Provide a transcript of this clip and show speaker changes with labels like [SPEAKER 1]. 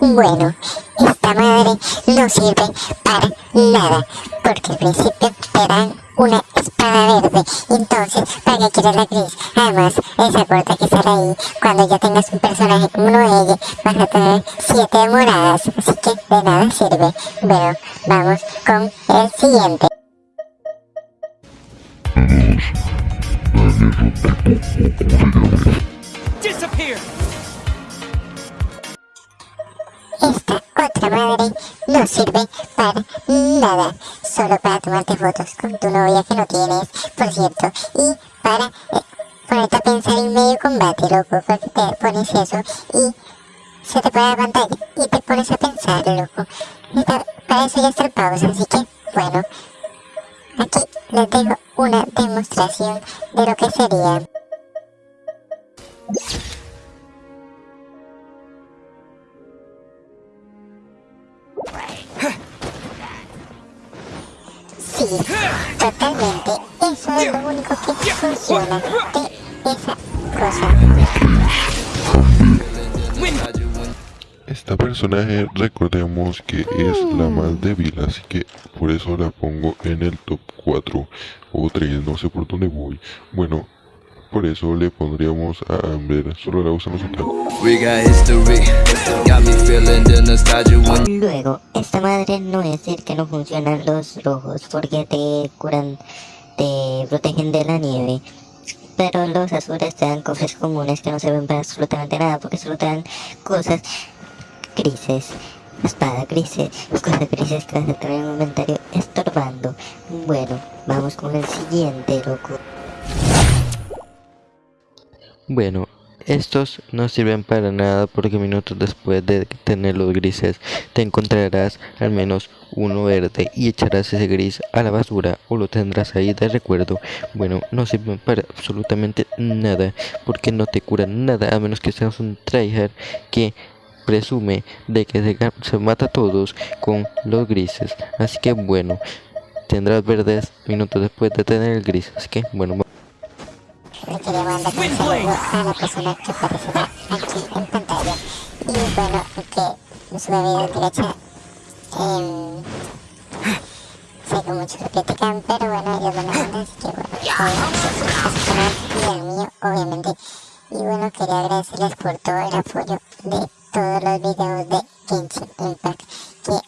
[SPEAKER 1] Bueno, esta madre no sirve para nada, porque al principio te dan una espada verde, entonces, ¿para qué quieres la gris? Además, esa corta que sale ahí, cuando ya tengas un personaje como ella, vas a tener siete moradas, así que de nada sirve. Bueno, vamos con el siguiente.
[SPEAKER 2] Disappear!
[SPEAKER 1] Madre no sirve para nada, solo para tomarte fotos con tu novia que no tienes, por cierto, y para eh, ponerte a pensar en medio combate, loco, porque te pones eso y se te pone la pantalla y te pones a pensar, loco. Esta- para eso ya está el pausa, así que, bueno, aquí les dejo una demostración de lo que sería. Sí, totalmente. Eso es lo único que funciona. De esa cosa.
[SPEAKER 3] Esta personaje recordemos que es la más débil, así que por eso la pongo en el top 4 o 3, no sé por dónde voy. Bueno, por eso le pondríamos a Amber, solo la usan los
[SPEAKER 1] Luego, esta madre no es decir que no funcionan los rojos porque te curan, te protegen de la nieve. Pero los azules te dan cofres comunes que no sirven para absolutamente nada porque solo te dan cosas grises. Espada grises, cosas grises que vas a tener en el inventario estorbando. Bueno, vamos con el siguiente, loco.
[SPEAKER 4] Bueno, estos no sirven para nada porque minutos después de tener los grises te encontrarás al menos uno verde y echarás ese gris a la basura o lo tendrás ahí de recuerdo. Bueno, no sirven para absolutamente nada porque no te curan nada a menos que seas un tryhard que presume de que se, mata a todos con los grises. Así que bueno, tendrás verdes minutos después de tener el gris. Así que bueno,
[SPEAKER 1] saludo a la persona que aparecerá aquí en pantalla. Y bueno, que sube videos derecha. Eh, sé que muchos lo critican, pero bueno, ellos van a así que bueno, obviamente, su y mío, obviamente. Y bueno, quería agradecerles por todo el apoyo de todos los videos de Genshin Impact que